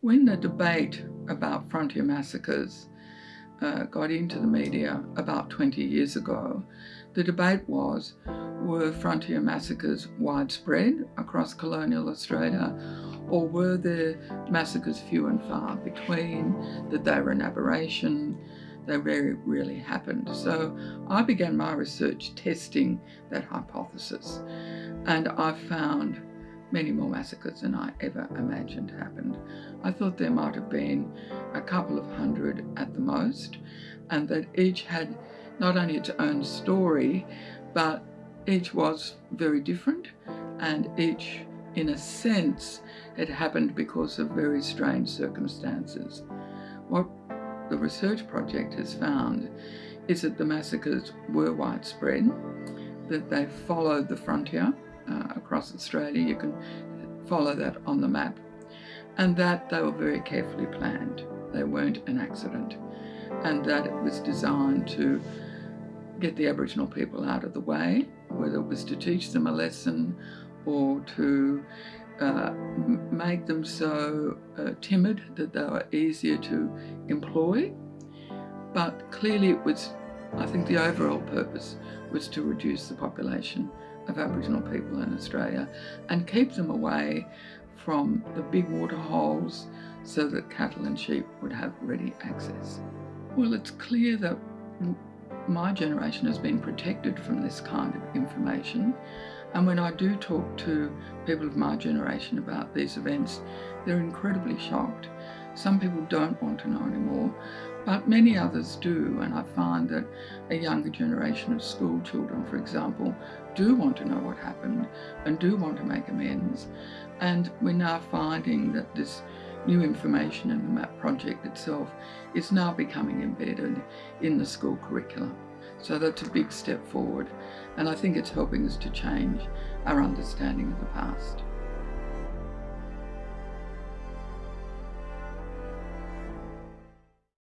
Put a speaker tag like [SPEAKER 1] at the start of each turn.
[SPEAKER 1] When the debate about frontier massacres uh, got into the media about 20 years ago, the debate was, were frontier massacres widespread across colonial Australia or were there massacres few and far between, that they were an aberration, they very rarely happened. So I began my research testing that hypothesis and I found many more massacres than I ever imagined happened. I thought there might have been a couple of hundred at the most, and that each had not only its own story, but each was very different, and each, in a sense, had happened because of very strange circumstances. What the research project has found is that the massacres were widespread, that they followed the frontier, uh, across Australia. You can follow that on the map. And that they were very carefully planned. They weren't an accident. And that it was designed to get the Aboriginal people out of the way, whether it was to teach them a lesson or to uh, make them so uh, timid that they were easier to employ. But clearly it was, I think the overall purpose was to reduce the population of Aboriginal people in Australia and keep them away from the big water holes so that cattle and sheep would have ready access. Well, it's clear that my generation has been protected from this kind of information. And when I do talk to people of my generation about these events, they're incredibly shocked. Some people don't want to know anymore, but many others do. And I find that a younger generation of school children, for example, do want to know what happened and do want to make amends. And we're now finding that this new information in the MAP project itself is now becoming embedded in the school curriculum. So that's a big step forward and I think it's helping us to change our understanding of the past.